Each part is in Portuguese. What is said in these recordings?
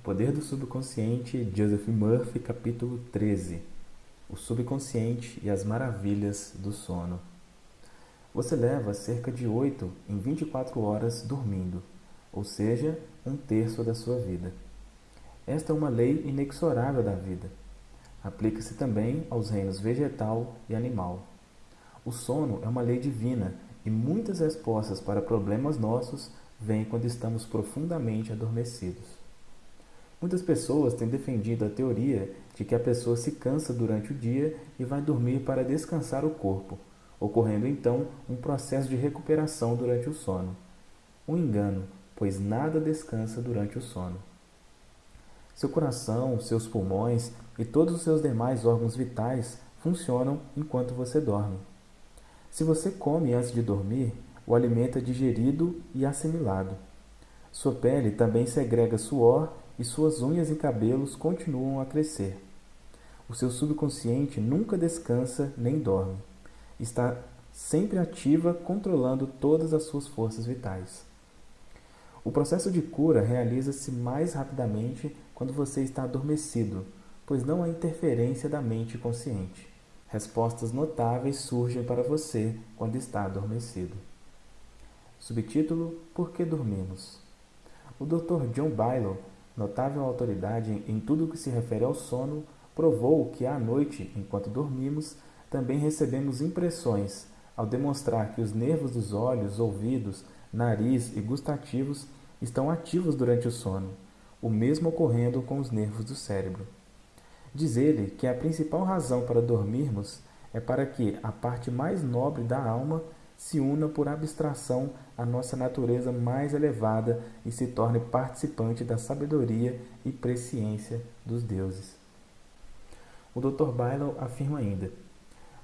O Poder do Subconsciente, Joseph Murphy, capítulo 13. O subconsciente e as maravilhas do sono. Você leva cerca de 8 em 24 horas dormindo, ou seja, um terço da sua vida. Esta é uma lei inexorável da vida. Aplica-se também aos reinos vegetal e animal. O sono é uma lei divina e muitas respostas para problemas nossos vêm quando estamos profundamente adormecidos. Muitas pessoas têm defendido a teoria de que a pessoa se cansa durante o dia e vai dormir para descansar o corpo, ocorrendo então um processo de recuperação durante o sono. Um engano, pois nada descansa durante o sono. Seu coração, seus pulmões e todos os seus demais órgãos vitais funcionam enquanto você dorme. Se você come antes de dormir, o alimento é digerido e assimilado. Sua pele também segrega suor e suas unhas e cabelos continuam a crescer. O seu subconsciente nunca descansa nem dorme. Está sempre ativa, controlando todas as suas forças vitais. O processo de cura realiza-se mais rapidamente quando você está adormecido, pois não há interferência da mente consciente. Respostas notáveis surgem para você quando está adormecido. Subtítulo: Por que dormimos? O Dr. John Bylow notável autoridade em tudo o que se refere ao sono, provou que à noite, enquanto dormimos, também recebemos impressões, ao demonstrar que os nervos dos olhos, ouvidos, nariz e gustativos estão ativos durante o sono, o mesmo ocorrendo com os nervos do cérebro. Diz ele que a principal razão para dormirmos é para que a parte mais nobre da alma se una por abstração à nossa natureza mais elevada e se torne participante da sabedoria e presciência dos deuses. O Dr. Bylow afirma ainda: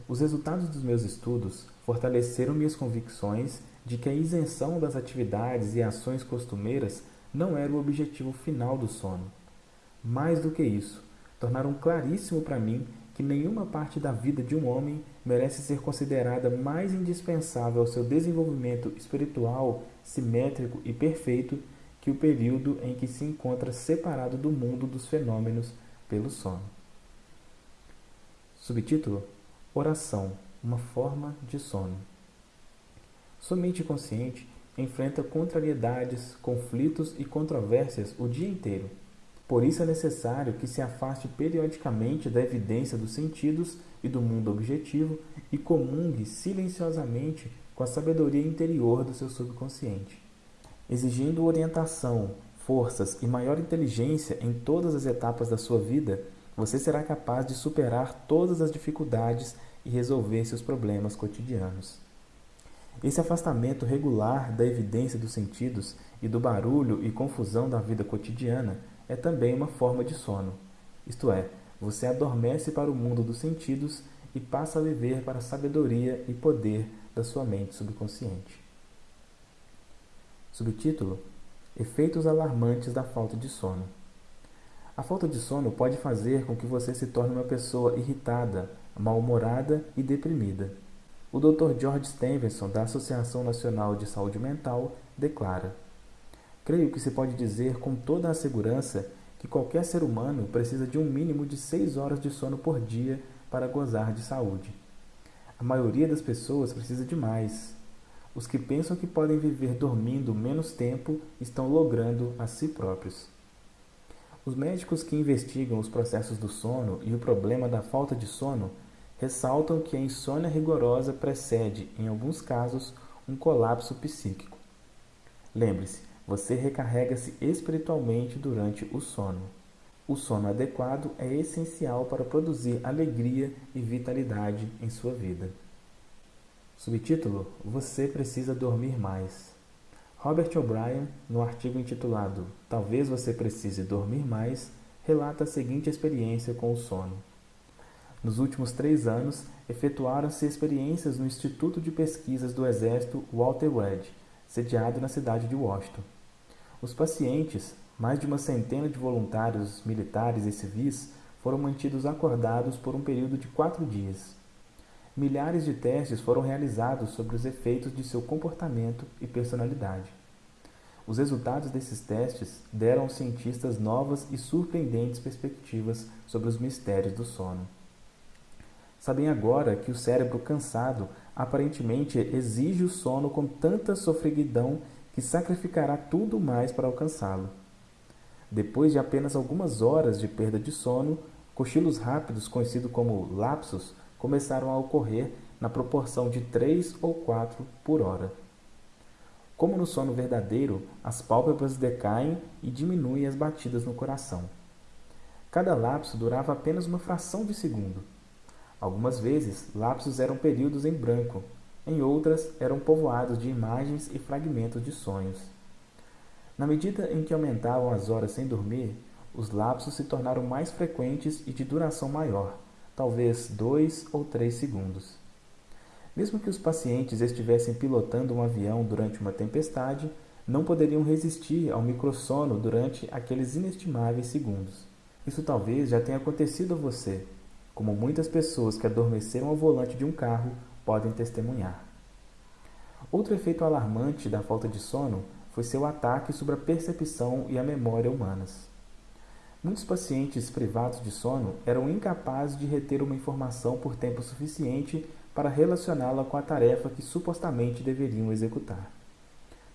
Os resultados dos meus estudos fortaleceram minhas convicções de que a isenção das atividades e ações costumeiras não era o objetivo final do sono. Mais do que isso, tornaram claríssimo para mim que nenhuma parte da vida de um homem merece ser considerada mais indispensável ao seu desenvolvimento espiritual, simétrico e perfeito que o período em que se encontra separado do mundo dos fenômenos pelo sono. Subtítulo: Oração, uma forma de sono. Sua mente consciente enfrenta contrariedades, conflitos e controvérsias o dia inteiro por isso é necessário que se afaste periodicamente da evidência dos sentidos e do mundo objetivo e comungue silenciosamente com a sabedoria interior do seu subconsciente. Exigindo orientação, forças e maior inteligência em todas as etapas da sua vida, você será capaz de superar todas as dificuldades e resolver seus problemas cotidianos. Esse afastamento regular da evidência dos sentidos e do barulho e confusão da vida cotidiana é também uma forma de sono, isto é, você adormece para o mundo dos sentidos e passa a viver para a sabedoria e poder da sua mente subconsciente. Subtítulo: Efeitos alarmantes da falta de sono. A falta de sono pode fazer com que você se torne uma pessoa irritada, mal-humorada e deprimida. O Dr. George Stevenson, da Associação Nacional de Saúde Mental, declara: Creio que se pode dizer com toda a segurança que qualquer ser humano precisa de um mínimo de seis horas de sono por dia para gozar de saúde. A maioria das pessoas precisa de mais. Os que pensam que podem viver dormindo menos tempo estão logrando a si próprios. Os médicos que investigam os processos do sono e o problema da falta de sono ressaltam que a insônia rigorosa precede, em alguns casos, um colapso psíquico. Lembre-se, você recarrega-se espiritualmente durante o sono. O sono adequado é essencial para produzir alegria e vitalidade em sua vida. Subtítulo: Você precisa dormir mais. Robert O'Brien, no artigo intitulado Talvez você precise dormir mais, relata a seguinte experiência com o sono. Nos últimos três anos, efetuaram-se experiências no Instituto de Pesquisas do Exército Walter Reed, sediado na cidade de Washington. Os pacientes, mais de uma centena de voluntários militares e civis, foram mantidos acordados por um período de quatro dias. Milhares de testes foram realizados sobre os efeitos de seu comportamento e personalidade. Os resultados desses testes deram aos cientistas novas e surpreendentes perspectivas sobre os mistérios do sono. Sabem agora que o cérebro cansado aparentemente exige o sono com tanta sofreguidão que sacrificará tudo mais para alcançá-lo. Depois de apenas algumas horas de perda de sono, cochilos rápidos, conhecidos como lapsos, começaram a ocorrer na proporção de 3 ou 4 por hora. Como no sono verdadeiro, as pálpebras decaem e diminuem as batidas no coração. Cada lapso durava apenas uma fração de segundo. Algumas vezes, lapsos eram períodos em branco, em outras eram povoados de imagens e fragmentos de sonhos. Na medida em que aumentavam as horas sem dormir, os lapsos se tornaram mais frequentes e de duração maior, talvez dois ou três segundos. Mesmo que os pacientes estivessem pilotando um avião durante uma tempestade, não poderiam resistir ao microsono durante aqueles inestimáveis segundos. Isso talvez já tenha acontecido a você, como muitas pessoas que adormeceram ao volante de um carro podem testemunhar. Outro efeito alarmante da falta de sono foi seu ataque sobre a percepção e a memória humanas. Muitos pacientes privados de sono eram incapazes de reter uma informação por tempo suficiente para relacioná-la com a tarefa que supostamente deveriam executar.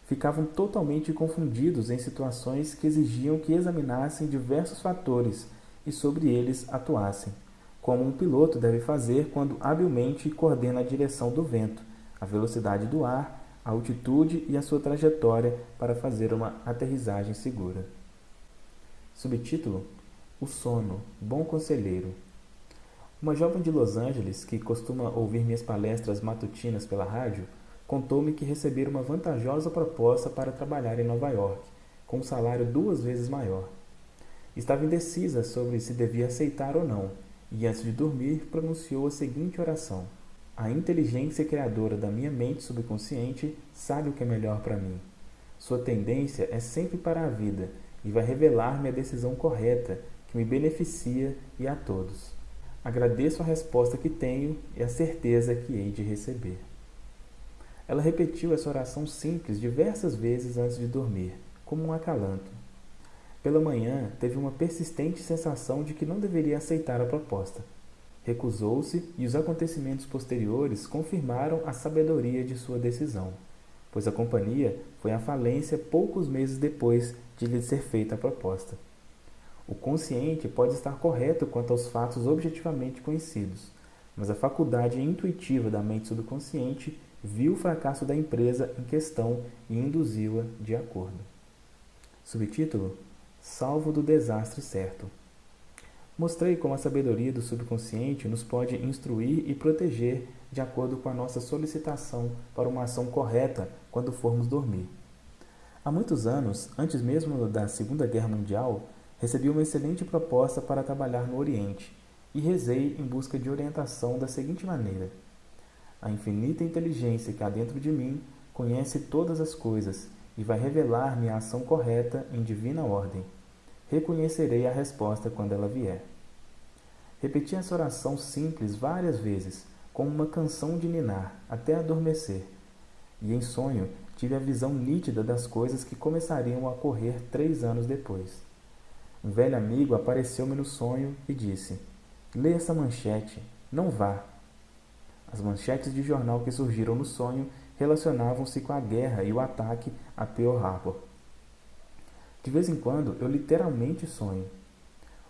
Ficavam totalmente confundidos em situações que exigiam que examinassem diversos fatores e sobre eles atuassem como um piloto deve fazer quando habilmente coordena a direção do vento, a velocidade do ar, a altitude e a sua trajetória para fazer uma aterrissagem segura. Subtítulo: O sono, bom conselheiro. Uma jovem de Los Angeles que costuma ouvir minhas palestras matutinas pela rádio contou-me que recebera uma vantajosa proposta para trabalhar em Nova York, com um salário duas vezes maior. Estava indecisa sobre se devia aceitar ou não, e antes de dormir pronunciou a seguinte oração: A inteligência criadora da minha mente subconsciente sabe o que é melhor para mim. Sua tendência é sempre para a vida e vai revelar-me a decisão correta que me beneficia e a todos. Agradeço a resposta que tenho e a certeza que hei de receber. Ela repetiu essa oração simples diversas vezes antes de dormir, como um acalanto. Pela manhã, teve uma persistente sensação de que não deveria aceitar a proposta. Recusou-se e os acontecimentos posteriores confirmaram a sabedoria de sua decisão, pois a companhia foi à falência poucos meses depois de lhe ser feita a proposta. O consciente pode estar correto quanto aos fatos objetivamente conhecidos, mas a faculdade intuitiva da mente subconsciente viu o fracasso da empresa em questão e induziu-a de acordo. Subtítulo: salvo do desastre certo. Mostrei como a sabedoria do subconsciente nos pode instruir e proteger de acordo com a nossa solicitação para uma ação correta quando formos dormir. Há muitos anos, antes mesmo da Segunda Guerra Mundial, recebi uma excelente proposta para trabalhar no Oriente e rezei em busca de orientação da seguinte maneira: A infinita inteligência que há dentro de mim conhece todas as coisas e vai revelar-me a ação correta em divina ordem. Reconhecerei a resposta quando ela vier. Repeti essa oração simples várias vezes, como uma canção de ninar, até adormecer. E em sonho tive a visão nítida das coisas que começariam a ocorrer três anos depois. Um velho amigo apareceu-me no sonho e disse: Leia essa manchete, não vá. As manchetes de jornal que surgiram no sonho relacionavam-se com a guerra e o ataque a Pearl Harbor. De vez em quando eu literalmente sonho.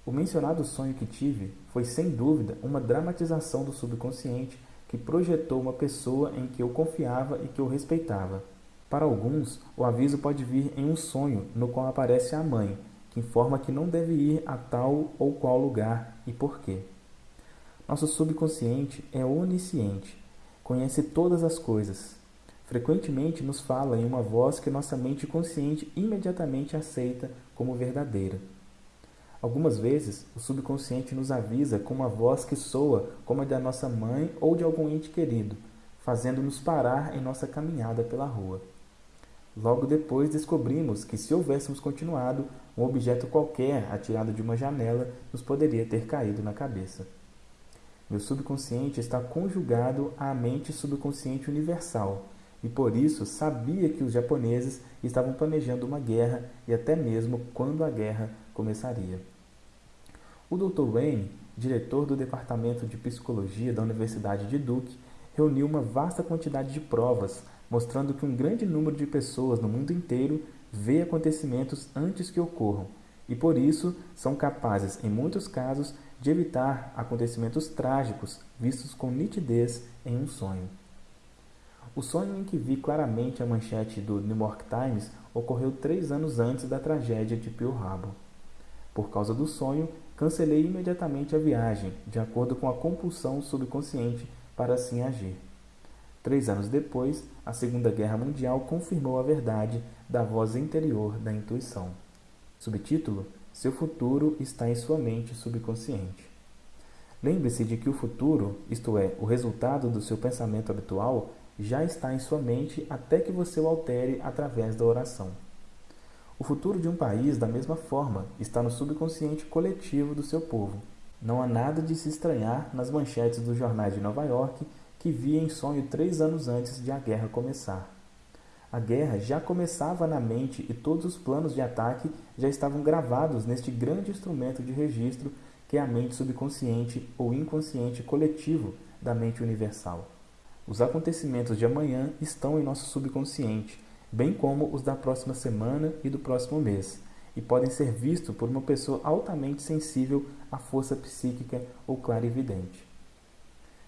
O mencionado sonho que tive foi sem dúvida uma dramatização do subconsciente que projetou uma pessoa em que eu confiava e que eu respeitava. Para alguns, o aviso pode vir em um sonho no qual aparece a mãe, que informa que não deve ir a tal ou qual lugar e por quê. Nosso subconsciente é onisciente, conhece todas as coisas, frequentemente nos fala em uma voz que nossa mente consciente imediatamente aceita como verdadeira. Algumas vezes, o subconsciente nos avisa com uma voz que soa como a da nossa mãe ou de algum ente querido, fazendo-nos parar em nossa caminhada pela rua. Logo depois descobrimos que, se houvéssemos continuado, um objeto qualquer atirado de uma janela nos poderia ter caído na cabeça. Meu subconsciente está conjugado à mente subconsciente universal, e por isso sabia que os japoneses estavam planejando uma guerra e até mesmo quando a guerra começaria. O Dr. Wayne, diretor do Departamento de Psicologia da Universidade de Duke, reuniu uma vasta quantidade de provas mostrando que um grande número de pessoas no mundo inteiro vê acontecimentos antes que ocorram e por isso são capazes, em muitos casos, de evitar acontecimentos trágicos vistos com nitidez em um sonho. O sonho em que vi claramente a manchete do New York Times ocorreu três anos antes da tragédia de Pearl Harbor. Por causa do sonho, cancelei imediatamente a viagem, de acordo com a compulsão subconsciente para assim agir. Três anos depois, a Segunda Guerra Mundial confirmou a verdade da voz interior da intuição. Subtítulo: Seu futuro está em sua mente subconsciente. Lembre-se de que o futuro, isto é, o resultado do seu pensamento habitual, já está em sua mente até que você o altere através da oração. O futuro de um país, da mesma forma, está no subconsciente coletivo do seu povo. Não há nada de se estranhar nas manchetes dos jornais de Nova York que via em sonho três anos antes de a guerra começar. A guerra já começava na mente e todos os planos de ataque já estavam gravados neste grande instrumento de registro que é a mente subconsciente ou inconsciente coletivo da mente universal. Os acontecimentos de amanhã estão em nosso subconsciente, bem como os da próxima semana e do próximo mês, e podem ser vistos por uma pessoa altamente sensível à força psíquica ou clarividente.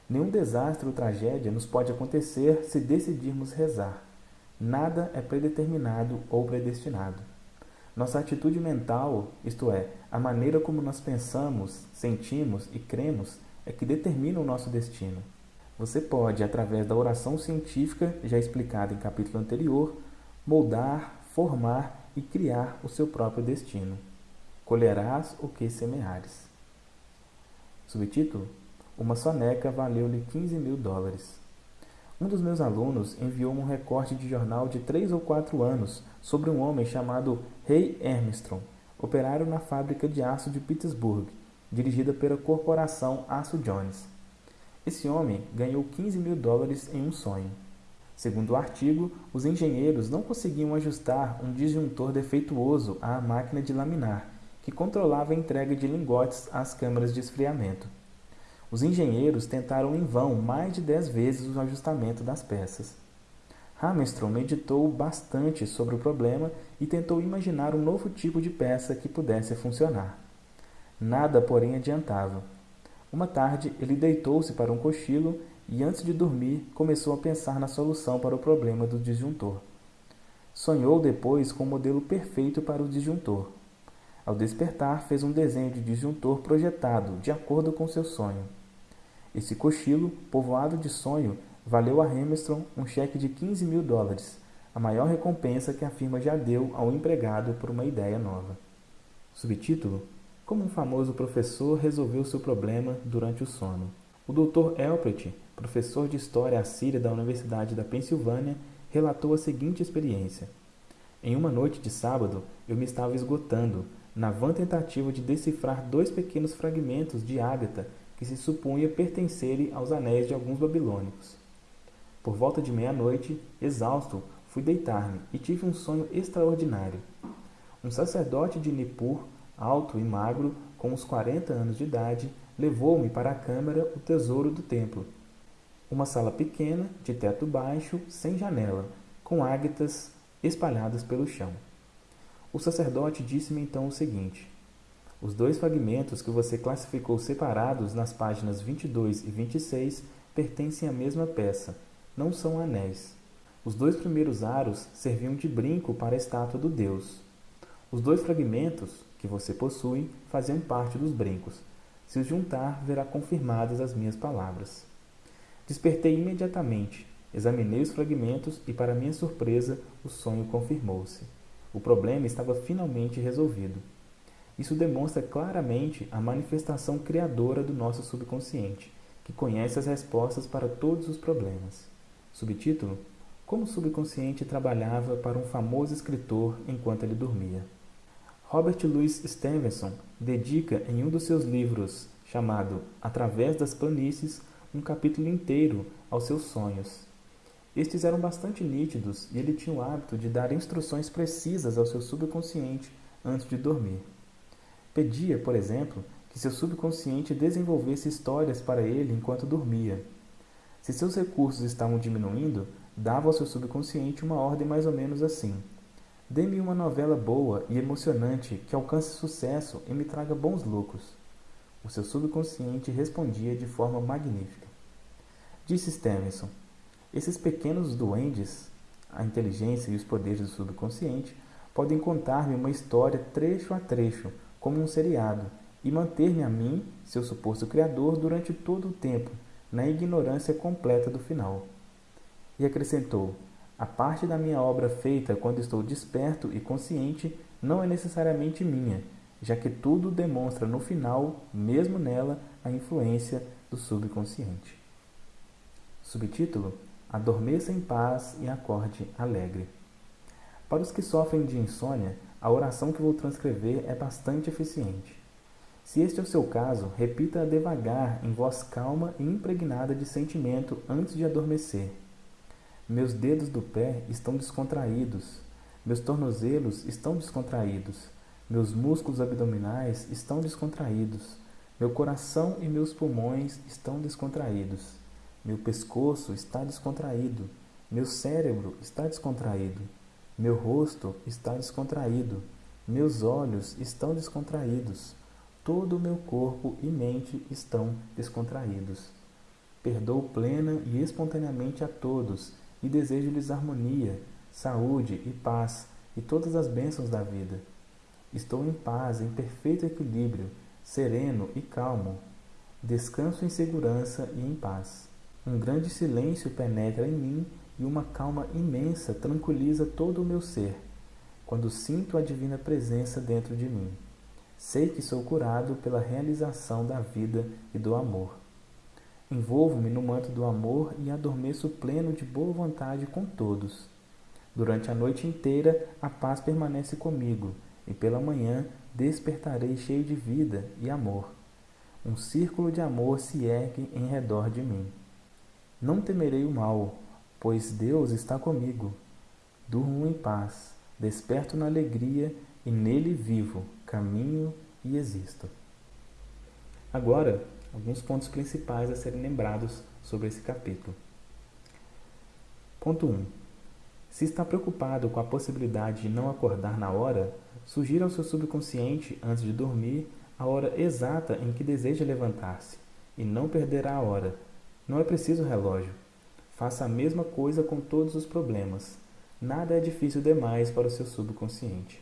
Nenhum desastre ou tragédia nos pode acontecer se decidirmos rezar. Nada é predeterminado ou predestinado. Nossa atitude mental, isto é, a maneira como nós pensamos, sentimos e cremos, é que determina o nosso destino. Você pode, através da oração científica, já explicada em capítulo anterior, moldar, formar e criar o seu próprio destino. Colherás o que semeares. Subtítulo: Uma soneca valeu-lhe 15 mil dólares. Um dos meus alunos enviou-me um recorte de jornal de três ou quatro anos sobre um homem chamado Ray Armstrong, operário na fábrica de aço de Pittsburgh, dirigida pela corporação Aço Jones. Esse homem ganhou 15 mil dólares em um sonho. Segundo o artigo, os engenheiros não conseguiam ajustar um disjuntor defeituoso à máquina de laminar, que controlava a entrega de lingotes às câmaras de esfriamento. Os engenheiros tentaram em vão mais de dez vezes o ajustamento das peças. Hammerstrom meditou bastante sobre o problema e tentou imaginar um novo tipo de peça que pudesse funcionar. Nada, porém, adiantava. Uma tarde, ele deitou-se para um cochilo e, antes de dormir, começou a pensar na solução para o problema do disjuntor. Sonhou depois com o modelo perfeito para o disjuntor. Ao despertar, fez um desenho de disjuntor projetado de acordo com seu sonho. Esse cochilo, povoado de sonho, valeu a Hamilton um cheque de 15 mil dólares, a maior recompensa que a firma já deu ao empregado por uma ideia nova. Subtítulo como um famoso professor resolveu seu problema durante o sono. O Dr. Elpret, professor de História assíria da Universidade da Pensilvânia, relatou a seguinte experiência. Em uma noite de sábado, eu me estava esgotando, na vã tentativa de decifrar dois pequenos fragmentos de ágata que se supunha pertencerem aos anéis de alguns babilônicos. Por volta de meia-noite, exausto, fui deitar-me e tive um sonho extraordinário. Um sacerdote de Nippur alto e magro, com uns quarenta anos de idade, levou-me para a câmara o tesouro do templo. Uma sala pequena, de teto baixo, sem janela, com águitas espalhadas pelo chão. O sacerdote disse-me então o seguinte: Os dois fragmentos que você classificou separados nas páginas 22 e 26 pertencem à mesma peça, não são anéis. Os dois primeiros aros serviam de brinco para a estátua do deus. Os dois fragmentos, que você possui faziam parte dos brincos. Se os juntar, verá confirmadas as minhas palavras. Despertei imediatamente, examinei os fragmentos e, para minha surpresa, o sonho confirmou-se. O problema estava finalmente resolvido. Isso demonstra claramente a manifestação criadora do nosso subconsciente, que conhece as respostas para todos os problemas. Subtítulo: Como o subconsciente trabalhava para um famoso escritor enquanto ele dormia. Robert Louis Stevenson dedica em um dos seus livros, chamado Através das Planícies, um capítulo inteiro aos seus sonhos. Estes eram bastante nítidos e ele tinha o hábito de dar instruções precisas ao seu subconsciente antes de dormir. Pedia, por exemplo, que seu subconsciente desenvolvesse histórias para ele enquanto dormia. Se seus recursos estavam diminuindo, dava ao seu subconsciente uma ordem mais ou menos assim: Dê-me uma novela boa e emocionante que alcance sucesso e me traga bons lucros. O seu subconsciente respondia de forma magnífica. Disse Stevenson: Esses pequenos duendes, a inteligência e os poderes do subconsciente, podem contar-me uma história trecho a trecho, como um seriado e manter-me a mim, seu suposto criador, durante todo o tempo, na ignorância completa do final. E acrescentou: A parte da minha obra feita quando estou desperto e consciente não é necessariamente minha, já que tudo demonstra no final, mesmo nela, a influência do subconsciente. Subtítulo: Adormeça em paz e acorde alegre. Para os que sofrem de insônia, a oração que vou transcrever é bastante eficiente. Se este é o seu caso, repita-a devagar, em voz calma e impregnada de sentimento antes de adormecer. Meus dedos do pé estão descontraídos. Meus tornozelos estão descontraídos. Meus músculos abdominais estão descontraídos. Meu coração e meus pulmões estão descontraídos. Meu pescoço está descontraído. Meu cérebro está descontraído. Meu rosto está descontraído. Meus olhos estão descontraídos. Todo o meu corpo e mente estão descontraídos. Perdoo plena e espontaneamente a todos e desejo-lhes harmonia, saúde e paz e todas as bênçãos da vida. Estou em paz, em perfeito equilíbrio, sereno e calmo. Descanso em segurança e em paz. Um grande silêncio penetra em mim e uma calma imensa tranquiliza todo o meu ser, quando sinto a divina presença dentro de mim. Sei que sou curado pela realização da vida e do amor. Envolvo-me no manto do amor e adormeço pleno de boa vontade com todos. Durante a noite inteira a paz permanece comigo, e pela manhã despertarei cheio de vida e amor. Um círculo de amor se ergue em redor de mim. Não temerei o mal, pois Deus está comigo. Durmo em paz, desperto na alegria e nele vivo, caminho e existo. Agora, alguns pontos principais a serem lembrados sobre esse capítulo. Ponto 1. Se está preocupado com a possibilidade de não acordar na hora, sugira ao seu subconsciente, antes de dormir, a hora exata em que deseja levantar-se, e não perderá a hora. Não é preciso relógio. Faça a mesma coisa com todos os problemas. Nada é difícil demais para o seu subconsciente.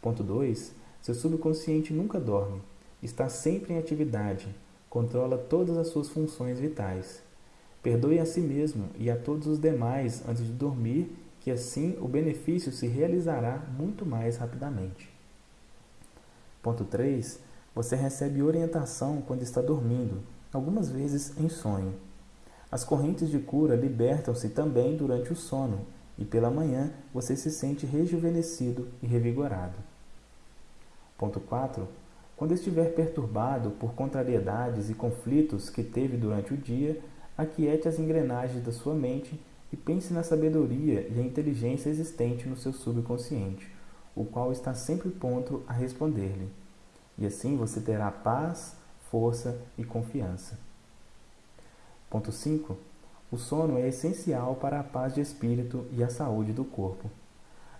Ponto 2. Seu subconsciente nunca dorme. Está sempre em atividade. Controla todas as suas funções vitais. Perdoe a si mesmo e a todos os demais antes de dormir, que assim o benefício se realizará muito mais rapidamente. Ponto 3. Você recebe orientação quando está dormindo, algumas vezes em sonho. As correntes de cura libertam-se também durante o sono e pela manhã você se sente rejuvenescido e revigorado. Ponto 4. Quando estiver perturbado por contrariedades e conflitos que teve durante o dia, aquiete as engrenagens da sua mente e pense na sabedoria e a inteligência existente no seu subconsciente, o qual está sempre pronto a responder-lhe. E assim você terá paz, força e confiança. Ponto 5. O sono é essencial para a paz de espírito e a saúde do corpo.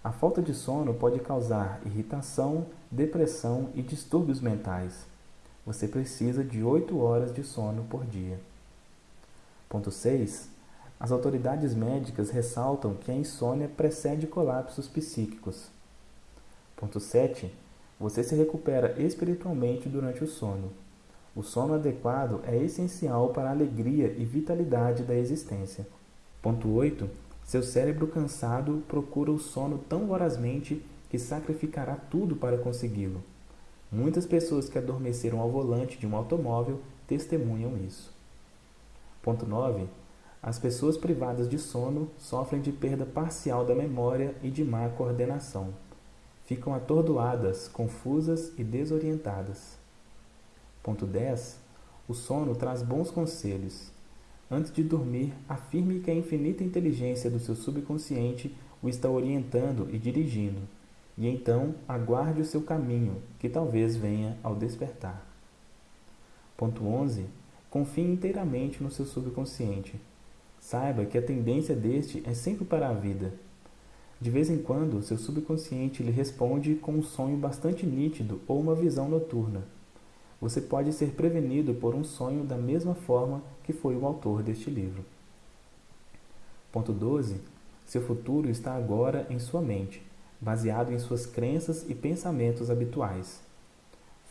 A falta de sono pode causar irritação, depressão e distúrbios mentais. Você precisa de 8 horas de sono por dia. Ponto 6. As autoridades médicas ressaltam que a insônia precede colapsos psíquicos. Ponto 7. Você se recupera espiritualmente durante o sono. O sono adequado é essencial para a alegria e vitalidade da existência. Ponto 8. Seu cérebro cansado procura o sono tão vorazmente que sacrificará tudo para consegui-lo. Muitas pessoas que adormeceram ao volante de um automóvel testemunham isso. Ponto 9. As pessoas privadas de sono sofrem de perda parcial da memória e de má coordenação. Ficam atordoadas, confusas e desorientadas. Ponto 10. O sono traz bons conselhos. Antes de dormir, afirme que a infinita inteligência do seu subconsciente o está orientando e dirigindo, e então aguarde o seu caminho, que talvez venha ao despertar. Ponto 11. Confie inteiramente no seu subconsciente. Saiba que a tendência deste é sempre para a vida. De vez em quando, seu subconsciente lhe responde com um sonho bastante nítido ou uma visão noturna. Você pode ser prevenido por um sonho da mesma forma que foi o autor deste livro. Ponto 12. Seu futuro está agora em sua mente, baseado em suas crenças e pensamentos habituais.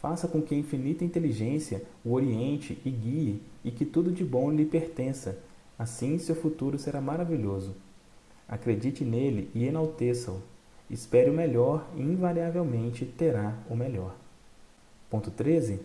Faça com que a infinita inteligência o oriente e guie e que tudo de bom lhe pertença. Assim seu futuro será maravilhoso. Acredite nele e enalteça-o. Espere o melhor e invariavelmente terá o melhor. Ponto 13.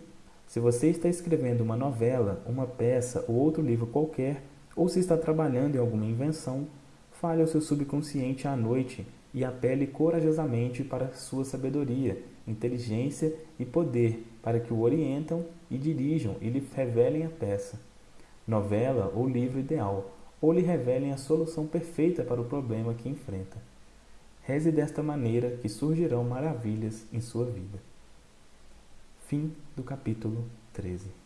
Se você está escrevendo uma novela, uma peça ou outro livro qualquer, ou se está trabalhando em alguma invenção, fale ao seu subconsciente à noite e apele corajosamente para sua sabedoria, inteligência e poder para que o orientam e dirijam e lhe revelem a peça, novela ou livro ideal, ou lhe revelem a solução perfeita para o problema que enfrenta. Reze desta maneira que surgirão maravilhas em sua vida. Fim do capítulo 13.